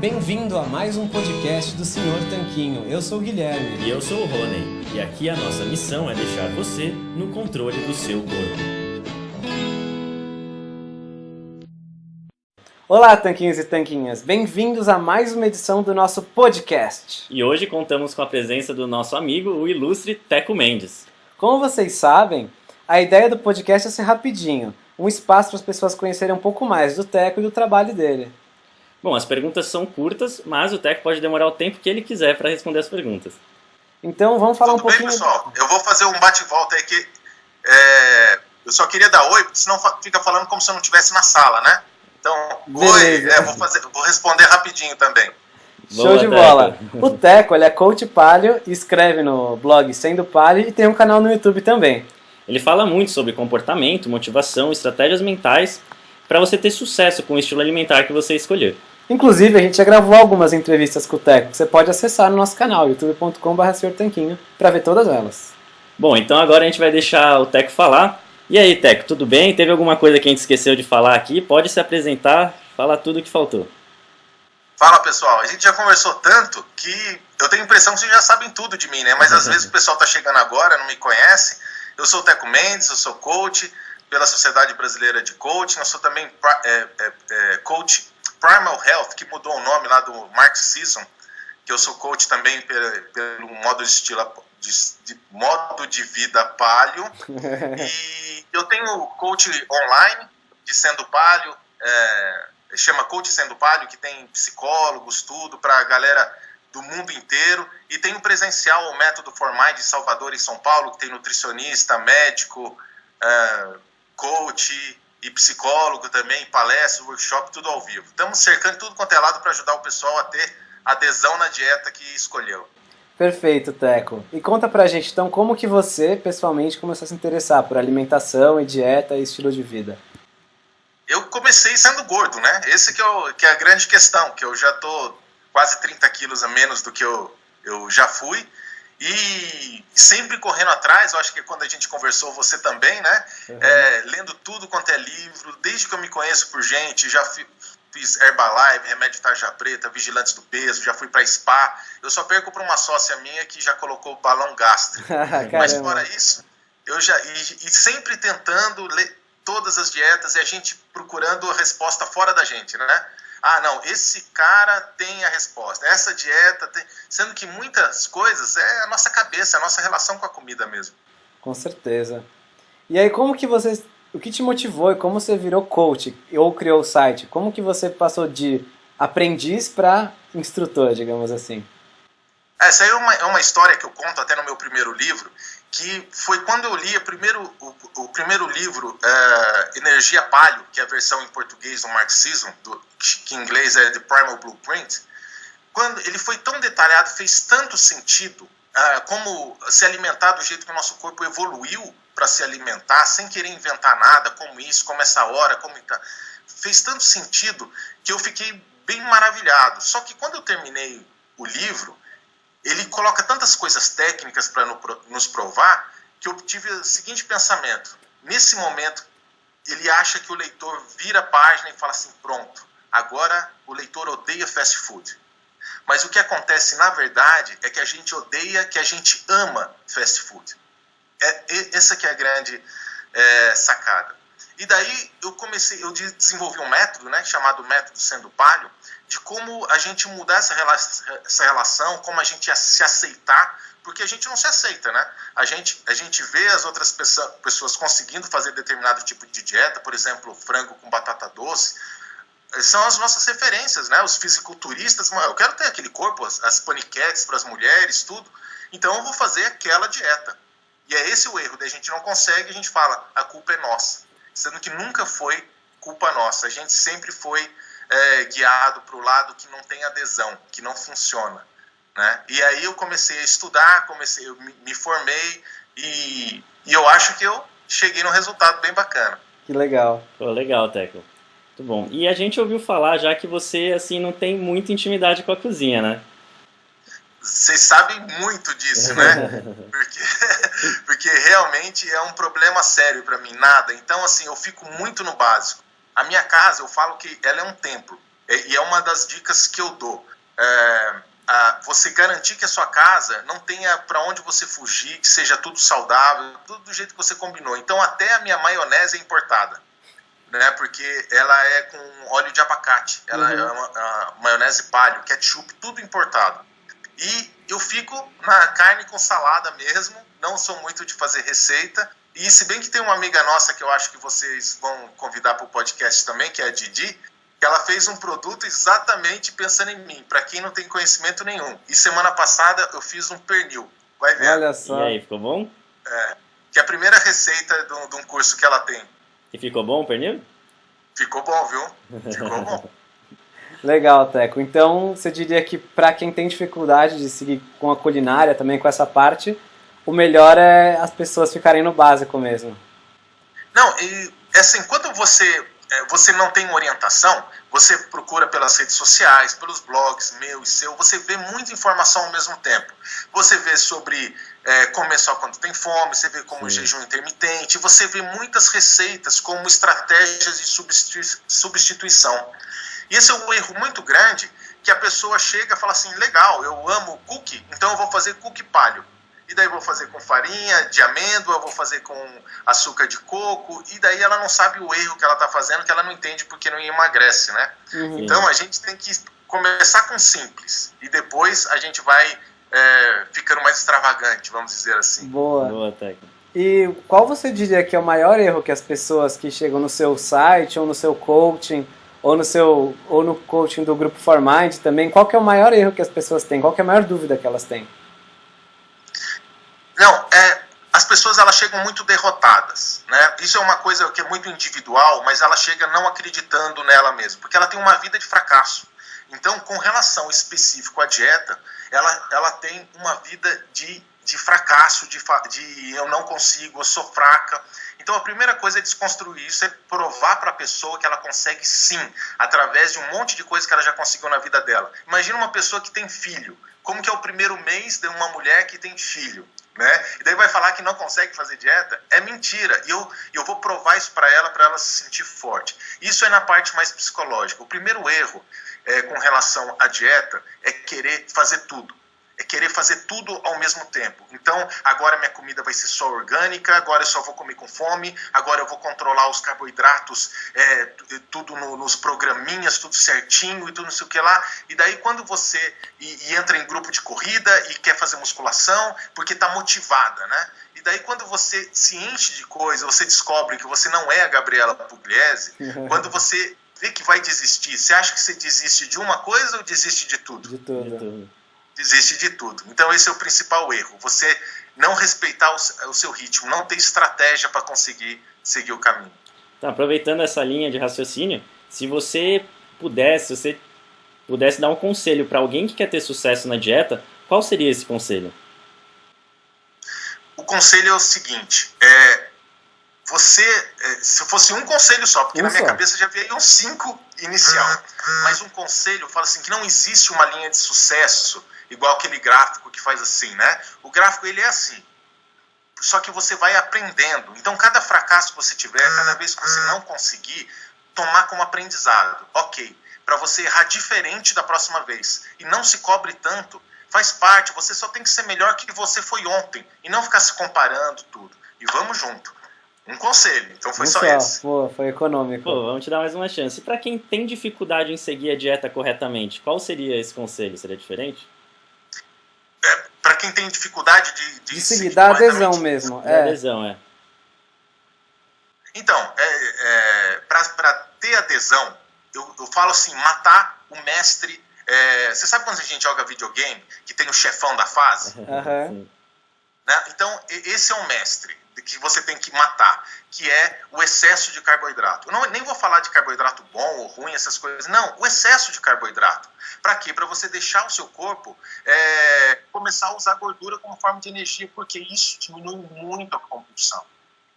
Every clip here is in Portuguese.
Bem-vindo a mais um podcast do Senhor Tanquinho. Eu sou o Guilherme. E eu sou o Rony. E aqui a nossa missão é deixar você no controle do seu corpo. Olá, tanquinhos e tanquinhas. Bem-vindos a mais uma edição do nosso podcast. E hoje contamos com a presença do nosso amigo, o ilustre Teco Mendes. Como vocês sabem, a ideia do podcast é ser rapidinho, um espaço para as pessoas conhecerem um pouco mais do Teco e do trabalho dele. Bom, as perguntas são curtas, mas o Teco pode demorar o tempo que ele quiser para responder as perguntas. Então vamos falar Tudo um pouquinho. bem, pessoal? Eu vou fazer um bate-volta aí que é, eu só queria dar oi, porque senão fica falando como se eu não estivesse na sala, né? Então, oi, Beleza. é, vou, fazer, vou responder rapidinho também. Show Boa, de Teco. bola. O Teco, ele é coach palio, escreve no blog Sendo Palio e tem um canal no YouTube também. Ele fala muito sobre comportamento, motivação, estratégias mentais para você ter sucesso com o estilo alimentar que você escolher. Inclusive, a gente já gravou algumas entrevistas com o Teco. que Você pode acessar no nosso canal, youtube.com.br Tanquinho, para ver todas elas. Bom, então agora a gente vai deixar o Teco falar. E aí, Teco, tudo bem? Teve alguma coisa que a gente esqueceu de falar aqui? Pode se apresentar, falar tudo o que faltou. Fala, pessoal. A gente já conversou tanto que eu tenho a impressão que vocês já sabem tudo de mim, né? Mas às vezes o pessoal tá chegando agora, não me conhece. Eu sou o Teco Mendes, eu sou coach pela Sociedade Brasileira de Coaching. Eu sou também é, é, é, coach Primal Health, que mudou o nome lá do Mark Season, que eu sou coach também pelo, modo de estilo de, de modo de vida palio. E eu tenho coach online de Sendo Palio, é, chama Coach Sendo Palio, que tem psicólogos, tudo, para a galera do mundo inteiro. E tem presencial, o Método Formai de Salvador e São Paulo, que tem nutricionista, médico, é, coach e psicólogo também, palestra, workshop, tudo ao vivo. Estamos cercando tudo quanto é lado para ajudar o pessoal a ter adesão na dieta que escolheu. Perfeito, Teco. E conta pra gente, então, como que você, pessoalmente, começou a se interessar por alimentação e dieta e estilo de vida? eu comecei sendo gordo, né? Esse que é, o- que é a grande questão, que eu já tô quase 30 quilos a menos do que eu, eu já fui. E sempre correndo atrás, eu acho que quando a gente conversou, você também, né? É, lendo tudo quanto é livro, desde que eu me conheço por gente, já fi- fiz Herbalife, Remédio Tarja Preta, Vigilantes do Peso, já fui para spa. Eu só perco para uma sócia minha que já colocou balão gástrico. Mas fora isso, eu já e, e sempre tentando ler todas as dietas e a gente procurando a resposta fora da gente, né? Ah, não, esse cara tem a resposta. Essa dieta tem, sendo que muitas coisas é a nossa cabeça, a nossa relação com a comida mesmo. Com certeza. E aí, como que você... O que te motivou e como você virou coach ou criou o site? Como que você passou de aprendiz para instrutor, digamos assim? Essa aí é uma, é uma história que eu conto até no meu primeiro livro, que foi quando eu li primeiro, o, o primeiro livro, é, Energia Palio, que é a versão em português do Marxismo, do, que em inglês é The Primal Blueprint, quando ele foi tão detalhado, fez tanto sentido, ah, como se alimentar do jeito que o nosso corpo evoluiu para se alimentar, sem querer inventar nada, como isso, como essa hora, como tá. fez tanto sentido que eu fiquei bem maravilhado. Só que quando eu terminei o livro, ele coloca tantas coisas técnicas para nos provar que eu tive o seguinte pensamento: nesse momento, ele acha que o leitor vira a página e fala assim, pronto, agora o leitor odeia fast food. Mas o que acontece na verdade é que a gente odeia, que a gente ama fast food. É, essa que é a grande é, sacada. E daí eu comecei, eu de- desenvolvi um método, né, chamado método sendo palio, de como a gente mudar essa, rela essa relação, como a gente se aceitar, porque a gente não se aceita, né? A gente, a gente vê as outras pessoa, pessoas conseguindo fazer determinado tipo de dieta, por exemplo, frango com batata doce, eh, são as nossas referências, né? Os fisiculturistas, "Mano, eu quero ter aquele corpo, as, as paniquetes para as mulheres, tudo. Então eu vou fazer aquela dieta. E é esse o erro, daí a gente não consegue, a gente fala, a culpa é nossa. Sendo que nunca foi culpa nossa. A gente sempre foi é, guiado para o lado que não tem adesão, que não funciona. Né? E aí eu comecei a estudar, comecei, eu me, me formei e, e eu acho que eu cheguei num resultado bem bacana. Que legal. Pô, legal, Teco. Muito bom. E a gente ouviu falar já que você, assim, não tem muita intimidade com a cozinha, né? Vocês sabem muito disso, né? Porque, porque realmente é um problema sério para mim, nada. Então, assim, eu fico muito no básico. A minha casa, eu falo que ela é um templo. e é uma das dicas que eu dou. É, a, você garantir que a sua casa não tenha para onde você fugir, que seja tudo saudável, tudo do jeito que você combinou. Então, até a minha maionese é importada, né? Porque ela é com óleo de abacate, ela uhum. é uma, uma maionese palio, ketchup, tudo importado. E eu fico na carne com salada mesmo, não sou muito de fazer receita. E se bem que tem uma amiga nossa que eu acho que vocês vão convidar para o podcast também, que é a Didi, que ela fez um produto exatamente pensando em mim, para quem não tem conhecimento nenhum. E semana passada eu fiz um pernil. Vai ver. Olha só. E aí, ficou bom? É, que é a primeira receita de um, de um curso que ela tem. E ficou bom o pernil? Ficou bom, viu? Ficou bom. Legal, Teco. Então, você diria que para quem tem dificuldade de seguir com a culinária, também com essa parte, o melhor é as pessoas ficarem no básico mesmo. Não, e assim, quando você é, você não tem orientação, você procura pelas redes sociais, pelos blogs meu e seu, você vê muita informação ao mesmo tempo. Você vê sobre é, comer só quando tem fome, você vê como Sim. jejum intermitente, você vê muitas receitas como estratégias de substituição. E esse é um erro muito grande que a pessoa chega e fala assim, legal, eu amo cookie, então eu vou fazer cookie palho e daí vou fazer com farinha de amêndoa, vou fazer com açúcar de coco, e daí ela não sabe o erro que ela está fazendo, que ela não entende porque não emagrece, né? Uhum. Então a gente tem que começar com simples, e depois a gente vai é, ficando mais extravagante, vamos dizer assim. Boa. Boa técnica. E qual você diria que é o maior erro que as pessoas que chegam no seu site ou no seu coaching ou no seu ou no coaching do grupo Formind também, qual que é o maior erro que as pessoas têm? Qual que é a maior dúvida que elas têm? Não, é, as pessoas elas chegam muito derrotadas, né? Isso é uma coisa que é muito individual, mas ela chega não acreditando nela mesma, porque ela tem uma vida de fracasso. Então, com relação específico à dieta, ela, ela tem uma vida de, de fracasso, de, de eu não consigo, eu sou fraca. Então, a primeira coisa é desconstruir isso, é provar para a pessoa que ela consegue sim, através de um monte de coisas que ela já conseguiu na vida dela. Imagina uma pessoa que tem filho. Como que é o primeiro mês de uma mulher que tem filho? né? E daí vai falar que não consegue fazer dieta, é mentira. E eu, eu vou provar isso para ela, para ela se sentir forte. Isso é na parte mais psicológica. O primeiro erro é, com relação à dieta é querer fazer tudo querer fazer tudo ao mesmo tempo. Então, agora minha comida vai ser só orgânica, agora eu só vou comer com fome, agora eu vou controlar os carboidratos, é, tudo no, nos programinhas, tudo certinho e tudo não sei o que lá. E daí, quando você e, e entra em grupo de corrida e quer fazer musculação, porque está motivada, né? E daí, quando você se enche de coisa, você descobre que você não é a Gabriela Pugliese, quando você vê que vai desistir, você acha que você desiste de uma coisa ou desiste de tudo? De tudo. De tudo desiste de tudo. Então esse é o principal erro, você não respeitar o, seu ritmo, não ter estratégia para conseguir seguir o caminho. Tá, aproveitando essa linha de raciocínio, se você pudesse, se você pudesse dar um conselho para alguém que quer ter sucesso na dieta, qual seria esse conselho? O conselho é o seguinte, é, você, é, se fosse um conselho só, porque na minha cabeça já veio um cinco inicial, mas um conselho fala assim que não existe uma linha de sucesso igual aquele gráfico que faz assim, né? O gráfico ele é assim. Só que você vai aprendendo. Então, cada fracasso que você tiver, cada vez que você não conseguir, tomar como aprendizado. Ok, para você errar diferente da próxima vez. E não se cobre tanto. Faz parte, você só tem que ser melhor que você foi ontem. E não ficar se comparando tudo. E vamos junto. Um conselho, então foi só, só esse. Pô, foi econômico. Pô, vamos te dar mais uma chance. E para quem tem dificuldade em seguir a dieta corretamente, qual seria esse conselho? Seria diferente? Para quem tem dificuldade de, de, de seguir, dá adesão mesmo. É. adesão, é. Então, é, é, para ter adesão, eu, eu falo assim, matar o mestre. É, você sabe quando a gente joga videogame, que tem o chefão da fase? Uhum. Né? Então, esse é o mestre que você tem que matar, que é o excesso de carboidrato. Eu não, nem vou falar de carboidrato bom ou ruim, essas coisas. Não, o excesso de carboidrato. Para quê? Para você deixar o seu corpo é, começar a usar gordura como forma de energia, porque isso diminui muito a compulsão.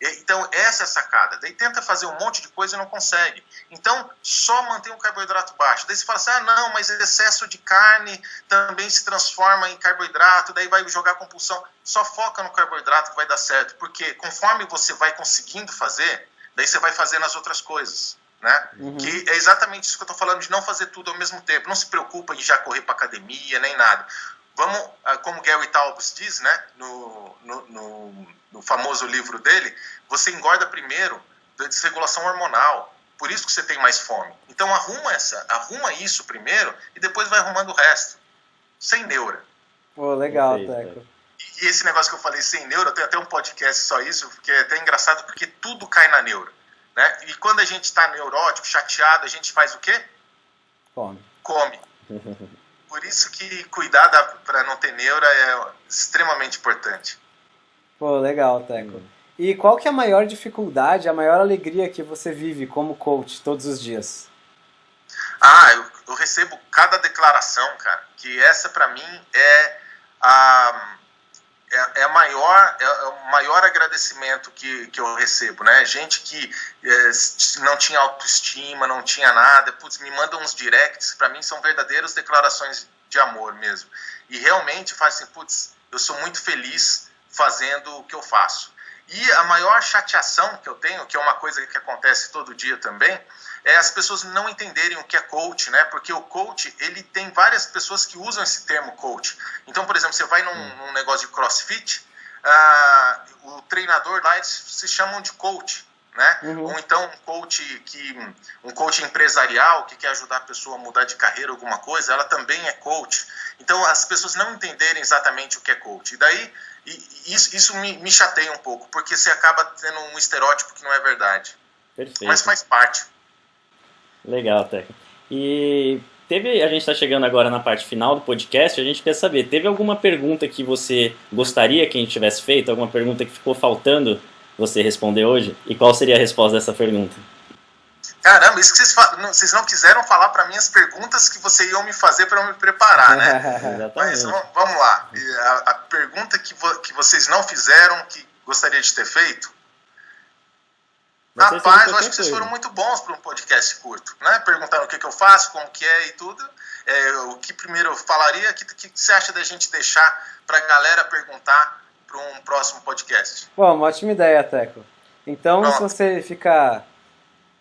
Então, essa é a sacada. Daí tenta fazer um monte de coisa e não consegue. Então, só mantém o carboidrato baixo. Daí você fala assim: ah, não, mas excesso de carne também se transforma em carboidrato, daí vai jogar compulsão. Só foca no carboidrato que vai dar certo. Porque conforme você vai conseguindo fazer, daí você vai fazendo as outras coisas. né? Uhum. Que é exatamente isso que eu estou falando, de não fazer tudo ao mesmo tempo. Não se preocupa em já correr para academia, nem nada. Vamos, ah, como Gary Taubes diz, né, no, no, no, no famoso livro dele, você engorda primeiro da desregulação hormonal. Por isso que você tem mais fome. Então arruma essa, arruma isso primeiro e depois vai arrumando o resto. Sem neura. Pô, legal, Teco. E esse negócio que eu falei sem neura, tem até um podcast só isso, que é até engraçado porque tudo cai na neura. Né? E quando a gente está neurótico, chateado, a gente faz o quê? Come. Come. Por isso que cuidar para não ter neura é extremamente importante. Pô, legal, Teco. E qual que é a maior dificuldade, a maior alegria que você vive como coach todos os dias? Ah, eu, eu recebo cada declaração, cara, que essa para mim é a é, é, maior, é, é, o maior agradecimento que, que eu recebo, né? Gente que é, não tinha autoestima, não tinha nada, putz, me mandam uns directs, para mim são verdadeiras declarações de amor mesmo. E realmente faz assim, putz, eu sou muito feliz fazendo o que eu faço. E a maior chateação que eu tenho, que é uma coisa que acontece todo dia também, é as pessoas não entenderem o que é coach, né? Porque o coach, ele tem várias pessoas que usam esse termo coach. Então, por exemplo, você vai num, hum. num negócio de crossfit, uh, o treinador lá, eles se chamam de coach, né? Uhum. Ou então um coach que um coach empresarial que quer ajudar a pessoa a mudar de carreira alguma coisa, ela também é coach. Então as pessoas não entenderem exatamente o que é coach. E daí isso, isso me, me chateia um pouco, porque você acaba tendo um estereótipo que não é verdade. Perfeito. Mas faz parte. Legal, Teca. E teve, a gente está chegando agora na parte final do podcast, a gente quer saber, teve alguma pergunta que você gostaria que a gente tivesse feito? Alguma pergunta que ficou faltando você responder hoje? E qual seria a resposta dessa pergunta? Caramba, isso que vocês, vocês não quiseram falar para mim as perguntas que vocês iam me fazer para eu me preparar, né? Mas vamos lá. A, a pergunta que, vo, que vocês não fizeram, que gostaria de ter feito, Rapaz, eu acho que vocês foram muito bons para um podcast curto, né? Perguntando o que, que eu faço, como que é e tudo. É, o que primeiro eu falaria, o que, que você acha da gente deixar para a galera perguntar para um próximo podcast? Bom, uma ótima ideia, Teco. Então, Pronto. se você ficar...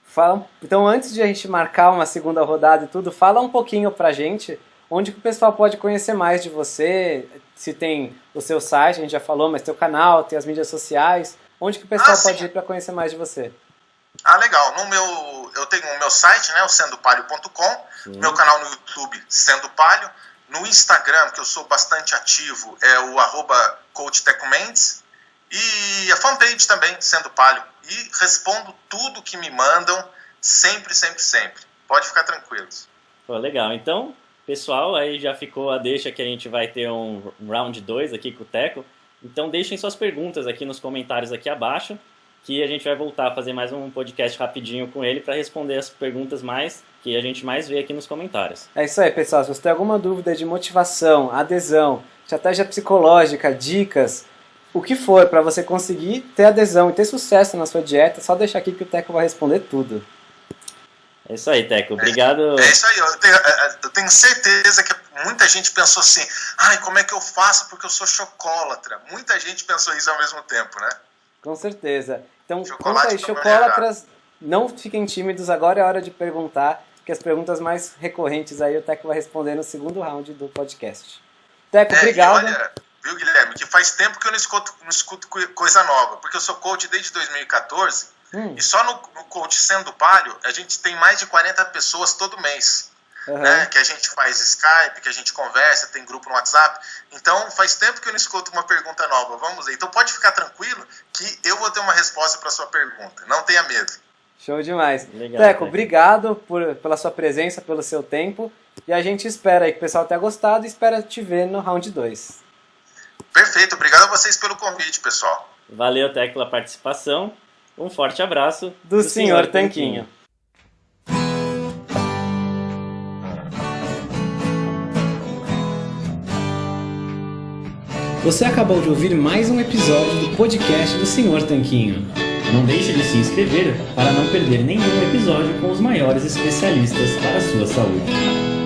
Fala... Então, antes de a gente marcar uma segunda rodada e tudo, fala um pouquinho para a gente onde que o pessoal pode conhecer mais de você, se tem o seu site, a gente já falou, mas teu canal, tem as mídias sociais, onde que o pessoal ah, pode ir para conhecer mais de você? Ah, legal. No meu, eu tenho o meu site, né, o sendopalio.com, meu canal no YouTube, Sendo Palio, no Instagram, que eu sou bastante ativo, é o arroba e a fanpage também, Sendo Palio. E respondo tudo que me mandam, sempre, sempre, sempre. Pode ficar tranquilos. Pô, legal. Então, pessoal, aí já ficou a deixa que a gente vai ter um round 2 aqui com o Teco. Então deixem suas perguntas aqui nos comentários aqui abaixo que a gente vai voltar a fazer mais um podcast rapidinho com ele para responder as perguntas mais que a gente mais vê aqui nos comentários. É isso aí, pessoal. Se você tem alguma dúvida de motivação, adesão, estratégia psicológica, dicas, o que for para você conseguir ter adesão e ter sucesso na sua dieta, só deixar aqui que o Teco vai responder tudo. É isso aí, Teco. Obrigado. É, é isso aí. Eu tenho, é, é, eu tenho, certeza que muita gente pensou assim: ai, como é que eu faço porque eu sou chocólatra? Muita gente pensou isso ao mesmo tempo, né? Com certeza. Então, conta aí, chocolatras, não fiquem tímidos, agora é hora de perguntar, que as perguntas mais recorrentes aí o Teco vai responder no segundo round do podcast. Teco, é, obrigado. Olha, viu, Guilherme, que faz tempo que eu não escuto, não escuto coisa nova, porque eu sou coach desde 2014, hum. e só no, no coach Sendo Palio, a gente tem mais de 40 pessoas todo mês uhum. né? Que a gente faz Skype, que a gente conversa, tem grupo no WhatsApp. Então faz tempo que eu não escuto uma pergunta nova. Vamos ver. Então pode ficar tranquilo que eu vou ter uma resposta para sua pergunta. Não tenha medo. Show demais. Legal, Teco, obrigado por, pela sua presença, pelo seu tempo. E a gente espera aí que o pessoal tenha gostado e espera te ver no round 2. Perfeito. Obrigado a vocês pelo convite, pessoal. Valeu, Teco, pela participação. Um forte abraço do, do senhor, senhor Tanquinho. Tanquinho. Você acabou de ouvir mais um episódio do podcast do Senhor Tanquinho. Não deixe de se inscrever para não perder nenhum episódio com os maiores especialistas para a sua saúde.